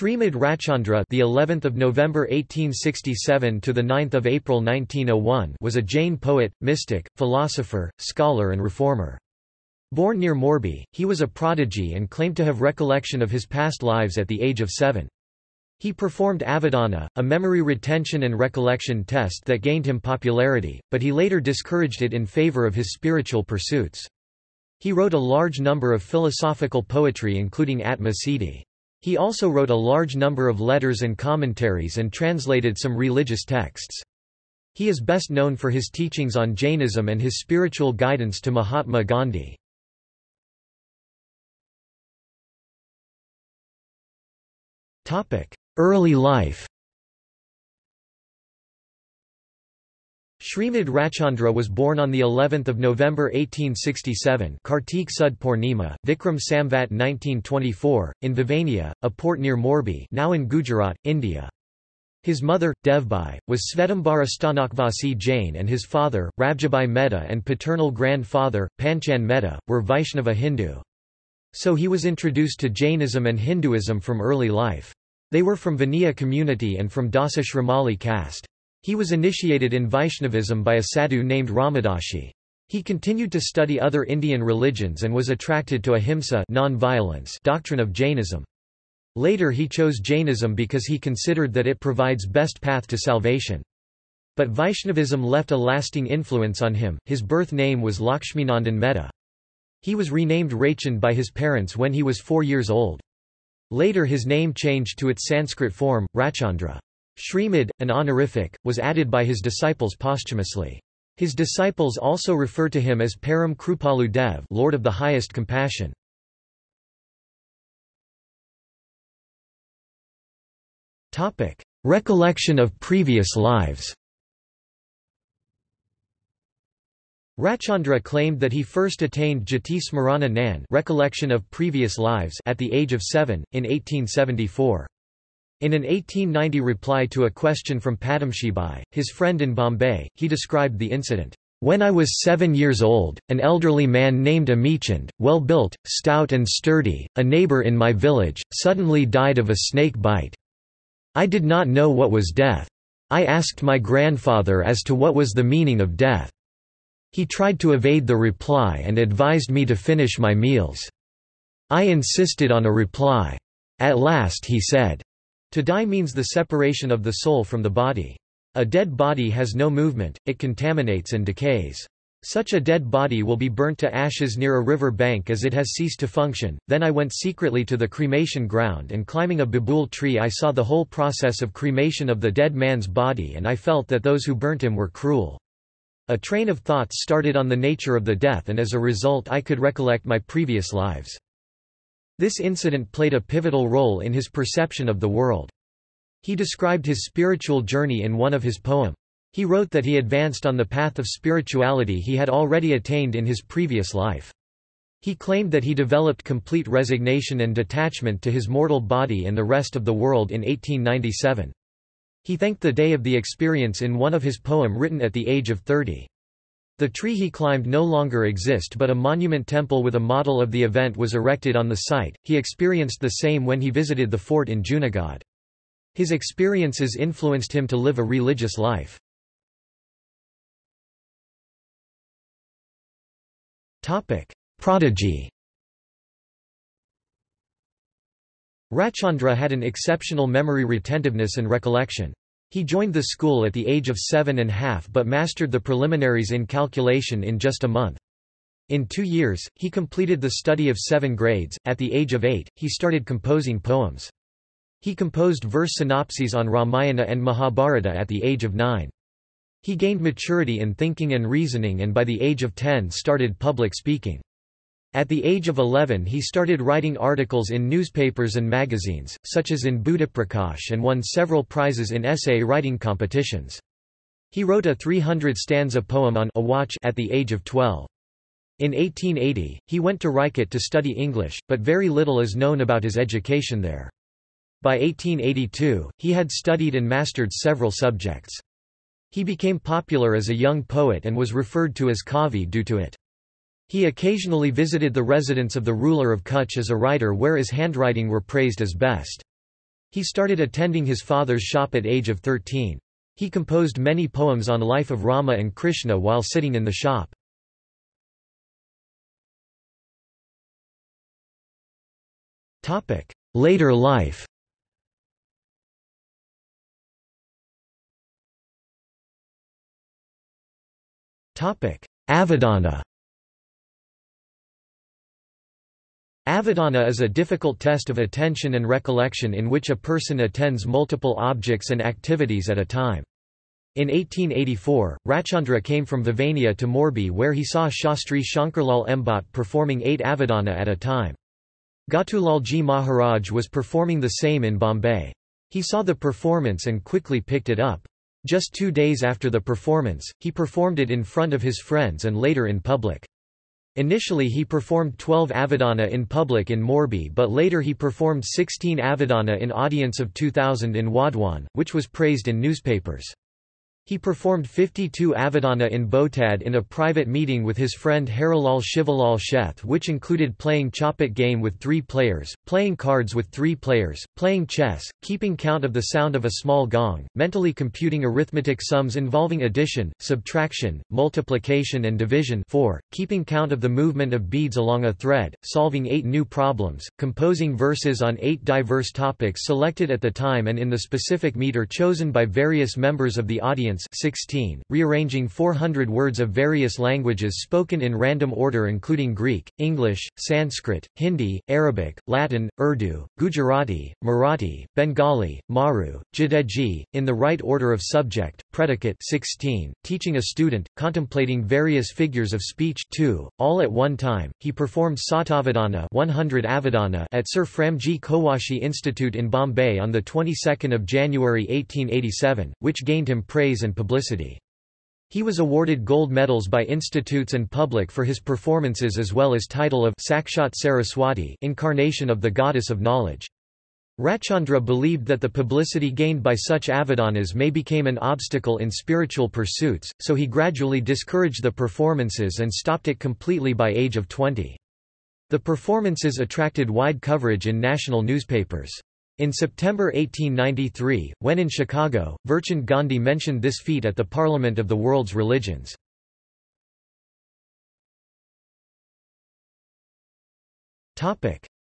Srimad Rajchandra, the 11th of November 1867 to the 9th of April 1901, was a Jain poet, mystic, philosopher, scholar and reformer. Born near Morbi, he was a prodigy and claimed to have recollection of his past lives at the age of 7. He performed Avadana, a memory retention and recollection test that gained him popularity, but he later discouraged it in favor of his spiritual pursuits. He wrote a large number of philosophical poetry including Atma Siddhi. He also wrote a large number of letters and commentaries and translated some religious texts. He is best known for his teachings on Jainism and his spiritual guidance to Mahatma Gandhi. Early life Srimad Rajchandra was born on the 11th of November 1867, Kartik Sud Purnima, Vikram Samvat 1924, in Vavania, a port near Morbi, now in Gujarat, India. His mother, Devbai, was Svetambara Stanakvasi Jain and his father, Rabjabai Mehta and paternal grandfather, Panchan Mehta, were Vaishnava Hindu. So he was introduced to Jainism and Hinduism from early life. They were from Vaniya community and from Dasa Shramali caste. He was initiated in Vaishnavism by a sadhu named Ramadashi. He continued to study other Indian religions and was attracted to ahimsa non-violence doctrine of Jainism. Later he chose Jainism because he considered that it provides best path to salvation. But Vaishnavism left a lasting influence on him. His birth name was Lakshminandan Mehta. He was renamed Rajchand by his parents when he was four years old. Later his name changed to its Sanskrit form, Rajchandra. Shrimad, an honorific, was added by his disciples posthumously. His disciples also refer to him as Param Krupalu Dev Lord of the Highest Compassion. Recollection of previous lives Rajchandra claimed that he first attained Jati Smarana Nan recollection of previous lives at the age of seven, in 1874. In an 1890 reply to a question from Padamshibai, his friend in Bombay, he described the incident. When I was seven years old, an elderly man named Amichand, well-built, stout and sturdy, a neighbor in my village, suddenly died of a snake bite. I did not know what was death. I asked my grandfather as to what was the meaning of death. He tried to evade the reply and advised me to finish my meals. I insisted on a reply. At last he said, to die means the separation of the soul from the body. A dead body has no movement, it contaminates and decays. Such a dead body will be burnt to ashes near a river bank as it has ceased to function. Then I went secretly to the cremation ground and climbing a babool tree I saw the whole process of cremation of the dead man's body and I felt that those who burnt him were cruel. A train of thoughts started on the nature of the death and as a result I could recollect my previous lives. This incident played a pivotal role in his perception of the world. He described his spiritual journey in one of his poems. He wrote that he advanced on the path of spirituality he had already attained in his previous life. He claimed that he developed complete resignation and detachment to his mortal body and the rest of the world in 1897. He thanked the day of the experience in one of his poem written at the age of 30. The tree he climbed no longer exist but a monument temple with a model of the event was erected on the site. He experienced the same when he visited the fort in Junagadh. His experiences influenced him to live a religious life. Topic: Prodigy. Rajchandra had an exceptional memory retentiveness and recollection. He joined the school at the age of seven and a half but mastered the preliminaries in calculation in just a month. In two years, he completed the study of seven grades. At the age of eight, he started composing poems. He composed verse synopses on Ramayana and Mahabharata at the age of nine. He gained maturity in thinking and reasoning and by the age of ten started public speaking. At the age of 11 he started writing articles in newspapers and magazines, such as in Buddhaprakash and won several prizes in essay writing competitions. He wrote a 300-stanza poem on a watch at the age of 12. In 1880, he went to Rajkot to study English, but very little is known about his education there. By 1882, he had studied and mastered several subjects. He became popular as a young poet and was referred to as Kavi due to it. He occasionally visited the residence of the ruler of Kutch as a writer where his handwriting were praised as best. He started attending his father's shop at age of 13. He composed many poems on the life of Rama and Krishna while sitting in the shop. Later life Avadana Avadana is a difficult test of attention and recollection in which a person attends multiple objects and activities at a time. In 1884, Rajchandra came from Vavania to Morbi where he saw Shastri Shankarlal Embat performing eight Avadana at a time. Gatulalji Maharaj was performing the same in Bombay. He saw the performance and quickly picked it up. Just two days after the performance, he performed it in front of his friends and later in public. Initially he performed 12 Avadana in public in Morbi but later he performed 16 Avadana in audience of 2000 in Wadhwan, which was praised in newspapers. He performed 52 Avadana in Botad in a private meeting with his friend Harilal Shivalal Sheth which included playing Chopat game with three players, playing cards with three players, playing chess, keeping count of the sound of a small gong, mentally computing arithmetic sums involving addition, subtraction, multiplication and division. 4, keeping count of the movement of beads along a thread, solving eight new problems, composing verses on eight diverse topics selected at the time and in the specific meter chosen by various members of the audience 16, rearranging 400 words of various languages spoken in random order including Greek, English, Sanskrit, Hindi, Arabic, Latin, Urdu, Gujarati, Marathi, Bengali, Maru, Jadeji, in the right order of subject, predicate 16, teaching a student, contemplating various figures of speech 2, all at one time. He performed Satavadana 100 Avadana at Sir Framji Cowasji Institute in Bombay on the 22nd of January 1887, which gained him praise and publicity. He was awarded gold medals by institutes and public for his performances as well as title of Sakshat Saraswati incarnation of the goddess of knowledge. Rajchandra believed that the publicity gained by such avadanas may become an obstacle in spiritual pursuits, so he gradually discouraged the performances and stopped it completely by age of 20. The performances attracted wide coverage in national newspapers. In September 1893, when in Chicago, Virchand Gandhi mentioned this feat at the Parliament of the World's Religions.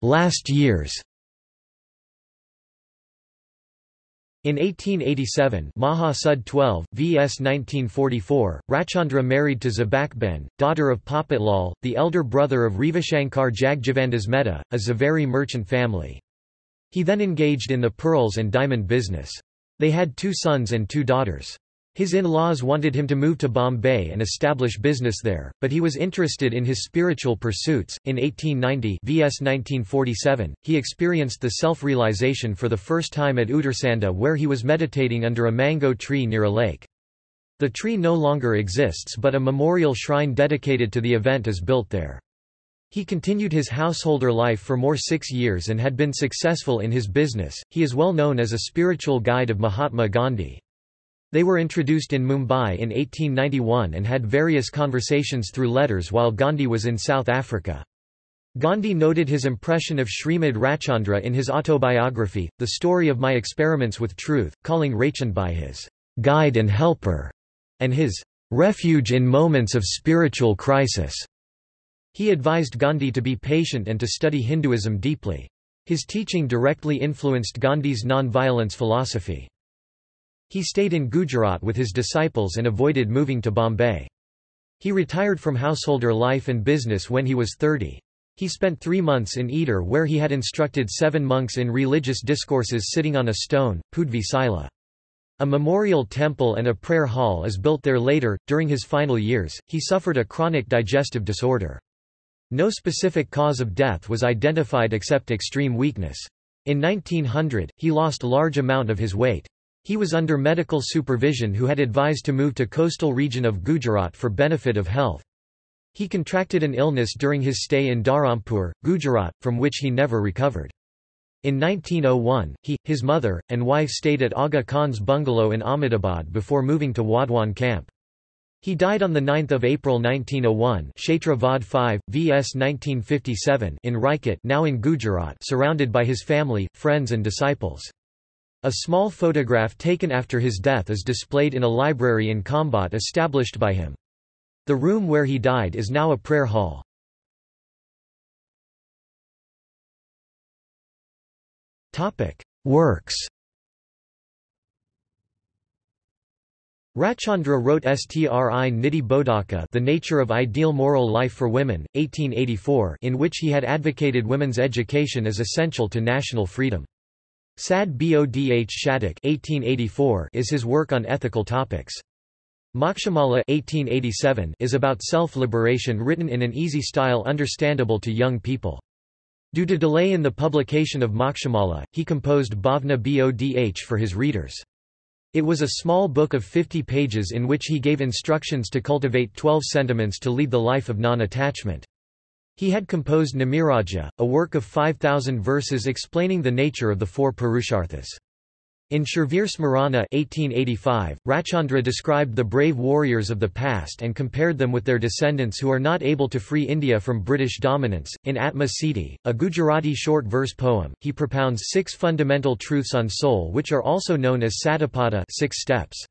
Last years In 1887 Maha Sud 12, vs 1944, Rajchandra married to Zabakben, daughter of Popatlal, the elder brother of Revashankar Jagjivandas Mehta, a Zaveri merchant family. He then engaged in the pearls and diamond business. They had two sons and two daughters. His in-laws wanted him to move to Bombay and establish business there, but he was interested in his spiritual pursuits. In 1890 vs 1947, he experienced the self-realization for the first time at Uttarsanda where he was meditating under a mango tree near a lake. The tree no longer exists but a memorial shrine dedicated to the event is built there. He continued his householder life for more six years and had been successful in his business. He is well known as a spiritual guide of Mahatma Gandhi. They were introduced in Mumbai in 1891 and had various conversations through letters while Gandhi was in South Africa. Gandhi noted his impression of Srimad Rajchandra in his autobiography, The Story of My Experiments with Truth, calling Rajchandra his guide and helper, and his refuge in moments of spiritual crisis. He advised Gandhi to be patient and to study Hinduism deeply. His teaching directly influenced Gandhi's non-violence philosophy. He stayed in Gujarat with his disciples and avoided moving to Bombay. He retired from householder life and business when he was 30. He spent three months in Idar where he had instructed seven monks in religious discourses sitting on a stone, Pudvi Sila. A memorial temple and a prayer hall is built there later. During his final years, he suffered a chronic digestive disorder. No specific cause of death was identified except extreme weakness. In 1900, he lost large amount of his weight. He was under medical supervision who had advised to move to coastal region of Gujarat for benefit of health. He contracted an illness during his stay in Dharampur, Gujarat, from which he never recovered. In 1901, he, his mother, and wife stayed at Aga Khan's bungalow in Ahmedabad before moving to Wadhwan camp. He died on 9 April 1901 Chaitra Vad 5, vs 1957 in Rajkot now in Gujarat surrounded by his family, friends and disciples. A small photograph taken after his death is displayed in a library in Khambhat established by him. The room where he died is now a prayer hall. Works Rajchandra wrote Stri Niti Bodhaka The Nature of Ideal Moral Life for Women, 1884 in which he had advocated women's education as essential to national freedom. Sad Bodh Shatak 1884 is his work on ethical topics. Mokshamala 1887 is about self-liberation written in an easy style understandable to young people. Due to delay in the publication of Mokshamala, he composed Bhavna Bodh for his readers. It was a small book of 50 pages in which he gave instructions to cultivate 12 sentiments to lead the life of non-attachment. He had composed Namiraja, a work of 5,000 verses explaining the nature of the four Purusharthas. In Sharvir Smarana 1885, Rajchandra described the brave warriors of the past and compared them with their descendants who are not able to free India from British dominance. In Atma Siddhi, a Gujarati short verse poem, he propounds six fundamental truths on soul which are also known as Satipada six steps.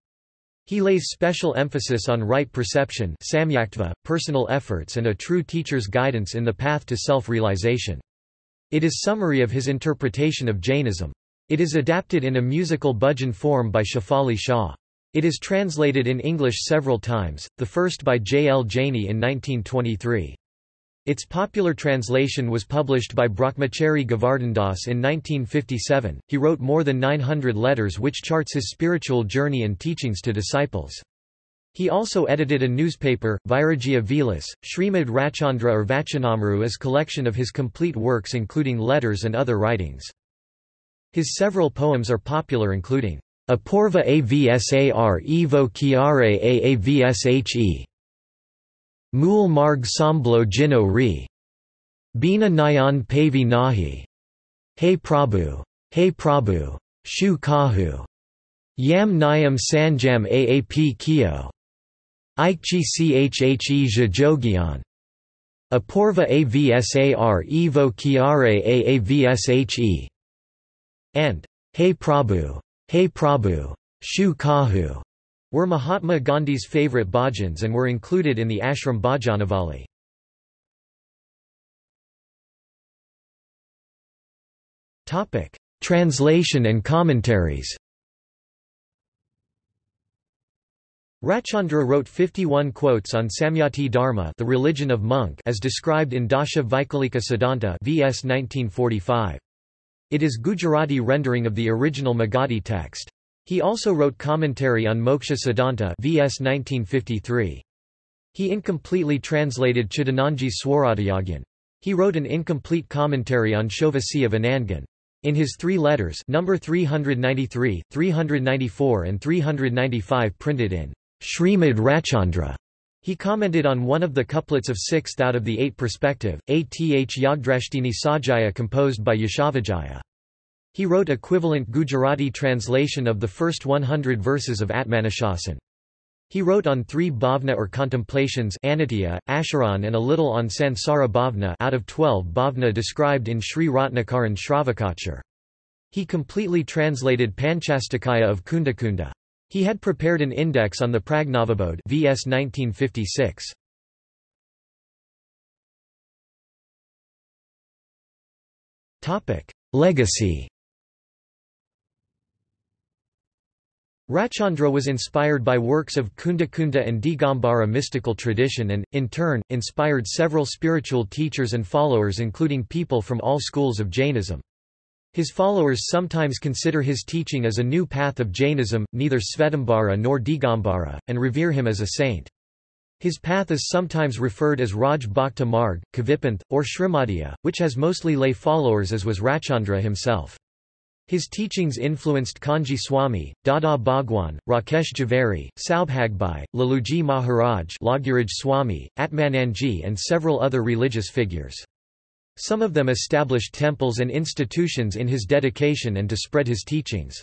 He lays special emphasis on right perception samyaktva, personal efforts and a true teacher's guidance in the path to self-realization. It is summary of his interpretation of Jainism. It is adapted in a musical bhajan form by Shafali Shah. It is translated in English several times, the first by J. L. Jaini in 1923. Its popular translation was published by Brahmachari Govardhandas in 1957. He wrote more than 900 letters which charts his spiritual journey and teachings to disciples. He also edited a newspaper, Vairagya Vilas. Srimad Rajchandra or Vachanamru is collection of his complete works including letters and other writings. His several poems are popular including Apurva Avsar Evo Chiare Aavshe Mool Marg Samblo Jino Re Bina Nayan Pavi Nahi Hey Prabhu Hey Prabhu Shu Kahu Yam Nayam Sanjam Aap Kyo Ikchi Chhe Jajogyan Apurva Avsar Evo Chiare Aavshe and Hey Prabhu, Hey Prabhu, Shu Kahu were Mahatma Gandhi's favorite bhajans and were included in the Ashram Bhajanavali. Translation and commentaries. Rajchandra wrote 51 quotes on Samyati Dharma the religion of monk as described in Dasha Vaikalika Siddhanta vs 1945. It is Gujarati rendering of the original Magadhi text. He also wrote commentary on Moksha Siddhanta vs 1953. He incompletely translated Chidananji Swaradhyagyan. He wrote an incomplete commentary on Shovasi of Anangan. In his three letters number 393, 394 and 395 printed in Srimad Rajchandra, he commented on one of the couplets of sixth out of the eight perspective, Ath Yagdrashtini Sajaya composed by Yashovijaya. He wrote equivalent Gujarati translation of the first 100 verses of Atmanushasan. He wrote on three bhavna or contemplations Anitya, Asharan and a little on Sansara bhavna out of twelve bhavna described in Sri Ratnakaran Shravakachar. He completely translated Panchastikaya of Kundakunda. He had prepared an index on the Pragnavabodh vs 1956. Legacy Rajchandra was inspired by works of Kunda Kunda and Digambara mystical tradition and, in turn, inspired several spiritual teachers and followers including people from all schools of Jainism. His followers sometimes consider his teaching as a new path of Jainism, neither Svetambara nor Digambara, and revere him as a saint. His path is sometimes referred as Raj Bhakta Marg, Kavipanth, or Srimadhya, which has mostly lay followers as was Rajchandra himself. His teachings influenced Kanji Swami, Dada Bhagwan, Rakesh Jhaveri, Saubhagbai, Laluji Maharaj Swami, Atmananji and several other religious figures. Some of them established temples and institutions in his dedication and to spread his teachings.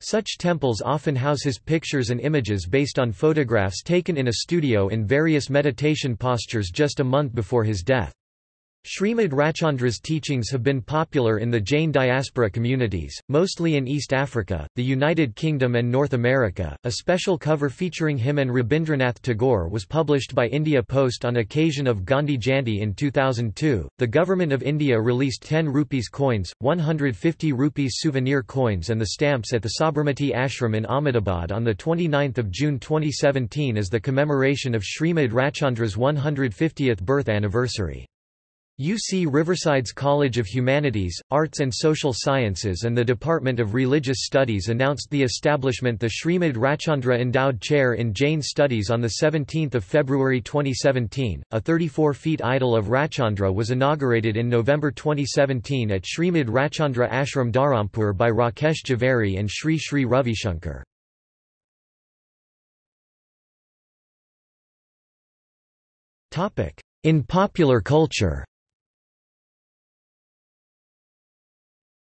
Such temples often house his pictures and images based on photographs taken in a studio in various meditation postures just a month before his death. Srimad Rajchandra's teachings have been popular in the Jain diaspora communities, mostly in East Africa, the United Kingdom, and North America. A special cover featuring him and Rabindranath Tagore was published by India Post on occasion of Gandhi Jayanti in 2002. The Government of India released 10 rupees coins, 150 rupees souvenir coins, and the stamps at the Sabarmati Ashram in Ahmedabad on 29 June 2017 as the commemoration of Srimad Rajchandra's 150th birth anniversary. UC Riverside's College of Humanities, Arts and Social Sciences and the Department of Religious Studies announced the establishment the Srimad Rajchandra Endowed Chair in Jain Studies on 17 February 2017. A 34 feet idol of Rajchandra was inaugurated in November 2017 at Srimad Rajchandra Ashram Dharampur by Rakesh Jhaveri and Sri Sri Ravishankar. In popular culture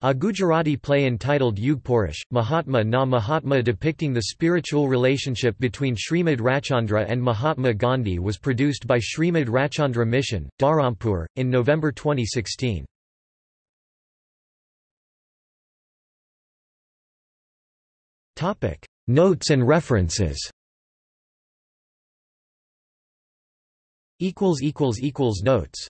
A Gujarati play entitled Yug Purush, Mahatma na Mahatma depicting the spiritual relationship between Srimad Rajchandra and Mahatma Gandhi was produced by Srimad Rajchandra Mission, Dharampur, in November 2016. Notes and references Notes